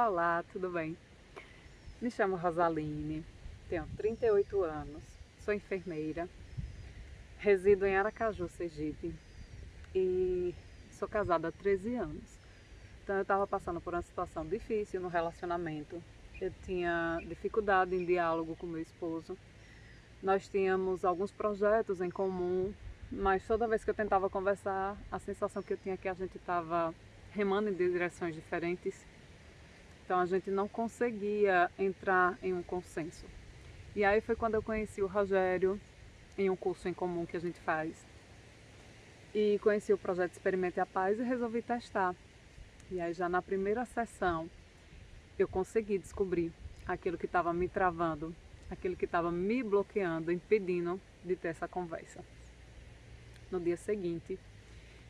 Olá, tudo bem? Me chamo Rosaline, tenho 38 anos, sou enfermeira, resido em Aracaju, Sergipe e sou casada há 13 anos. Então eu estava passando por uma situação difícil no relacionamento. Eu tinha dificuldade em diálogo com meu esposo. Nós tínhamos alguns projetos em comum, mas toda vez que eu tentava conversar, a sensação que eu tinha é que a gente estava remando em direções diferentes então a gente não conseguia entrar em um consenso. E aí foi quando eu conheci o Rogério em um curso em comum que a gente faz. E conheci o projeto Experimente a Paz e resolvi testar. E aí já na primeira sessão eu consegui descobrir aquilo que estava me travando, aquilo que estava me bloqueando, impedindo de ter essa conversa. No dia seguinte,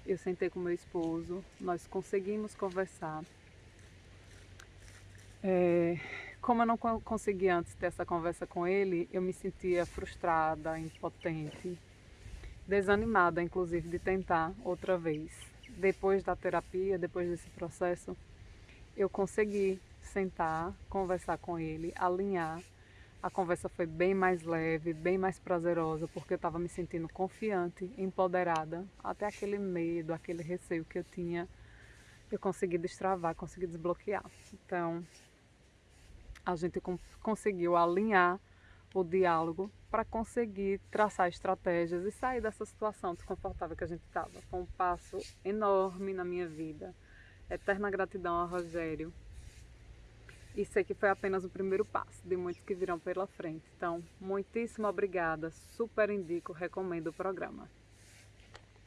eu sentei com meu esposo, nós conseguimos conversar é, como eu não consegui antes ter essa conversa com ele, eu me sentia frustrada, impotente, desanimada, inclusive, de tentar outra vez. Depois da terapia, depois desse processo, eu consegui sentar, conversar com ele, alinhar. A conversa foi bem mais leve, bem mais prazerosa, porque eu estava me sentindo confiante, empoderada. Até aquele medo, aquele receio que eu tinha, eu consegui destravar, consegui desbloquear. Então, a gente conseguiu alinhar o diálogo para conseguir traçar estratégias e sair dessa situação desconfortável que a gente estava. Foi um passo enorme na minha vida. Eterna gratidão ao Rogério. E sei que foi apenas o primeiro passo de muitos que virão pela frente. Então, muitíssimo obrigada. Super indico, recomendo o programa.